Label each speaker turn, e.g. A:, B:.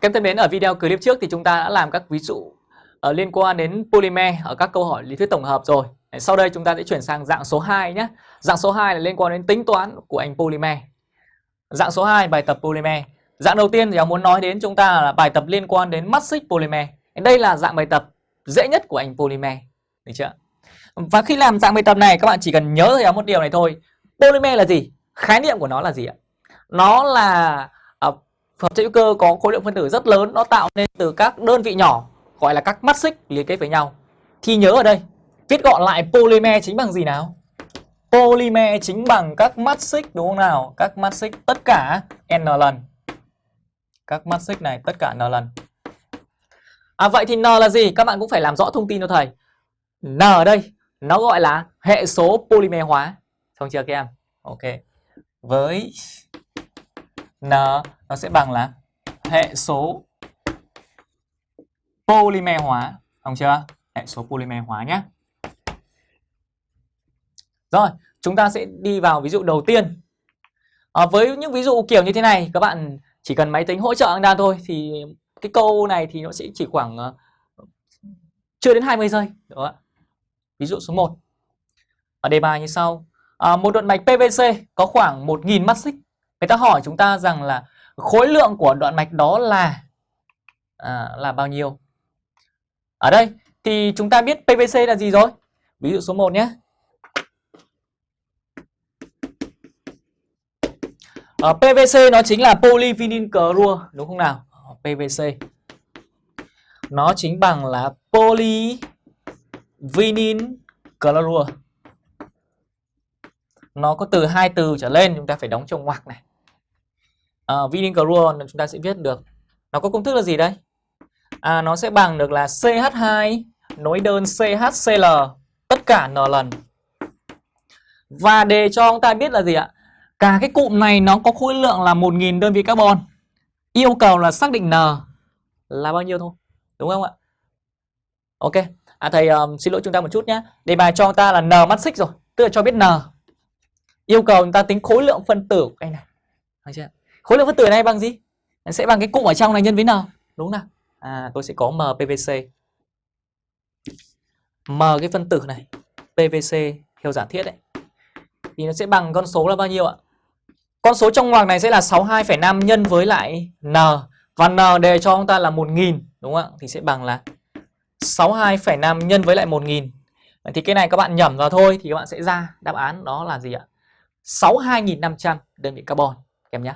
A: Các em thân mến, ở video clip trước thì chúng ta đã làm các ví dụ uh, liên quan đến polymer ở các câu hỏi lý thuyết tổng hợp rồi. Sau đây chúng ta sẽ chuyển sang dạng số 2 nhé. Dạng số 2 là liên quan đến tính toán của anh polymer. Dạng số 2 bài tập polymer. Dạng đầu tiên thì ông muốn nói đến chúng ta là bài tập liên quan đến mắt xích polymer. Đây là dạng bài tập dễ nhất của anh polymer. Được chưa? Và khi làm dạng bài tập này các bạn chỉ cần nhớ thầy một điều này thôi. Polymer là gì? Khái niệm của nó là gì ạ? Nó là hợp chất hữu cơ có khối lượng phân tử rất lớn, nó tạo nên từ các đơn vị nhỏ gọi là các mắt xích liên kết với nhau. Thì nhớ ở đây, viết gọn lại polymer chính bằng gì nào? Polymer chính bằng các mắt xích đúng không nào? Các mắt xích tất cả n lần. Các mắt xích này tất cả n lần. À vậy thì n là gì? Các bạn cũng phải làm rõ thông tin cho thầy. N ở đây nó gọi là hệ số polymer hóa. Xong chưa các em? Ok. Với n nó sẽ bằng là hệ số polymer hóa, không chưa? Hệ số polymer hóa nhé. Rồi, chúng ta sẽ đi vào ví dụ đầu tiên. À, với những ví dụ kiểu như thế này, các bạn chỉ cần máy tính hỗ trợ Anda thôi thì cái câu này thì nó sẽ chỉ khoảng uh, chưa đến 20 giây. Đúng không? Ví dụ số 1. Ở đề bài như sau. À, một đoạn mạch PVC có khoảng 1.000 mắt xích. Người ta hỏi chúng ta rằng là khối lượng của đoạn mạch đó là à, là bao nhiêu? Ở đây thì chúng ta biết PVC là gì rồi? Ví dụ số 1 nhé. Ờ, Ở PVC nó chính là polyvinyl clorua đúng không nào? PVC nó chính bằng là polyvinyl clorua Nó có từ hai từ trở lên chúng ta phải đóng trong ngoặc này uh, vinyl chlorua chúng ta sẽ viết được. Nó có công thức là gì đây? À, nó sẽ bằng được là CH2 nối đơn CHCl tất cả n lần. Và để cho chúng ta biết là gì ạ? Cả cái cụm này nó có khối lượng là 1.000 đơn vị carbon. Yêu cầu là xác định N là bao nhiêu thôi. Đúng không ạ? Ok. À thầy um, xin lỗi chúng ta một chút nhé. Đề bài cho ta là N mắt xích rồi. Tức là cho biết N. Yêu cầu chúng ta tính khối lượng phân tử của cái này. Được chưa? Khối lượng phân tử này bằng gì? Sẽ bằng cái cụm ở trong này nhân với N. Đúng nào? À tôi sẽ có MPVC. M cái phân tử này. PVC theo giả thiết đấy. Thì nó sẽ bằng con số là bao nhiêu ạ? Con số trong ngoặc này sẽ là 62,5 nhân với lại N Và N đề cho chúng ta là 1.000 Đúng không ạ? Thì sẽ bằng là 62,5 nhân với lại 1.000 Thì cái này các bạn nhẩm vào thôi Thì các bạn sẽ ra đáp án đó là gì ạ? 62.500 đơn vị carbon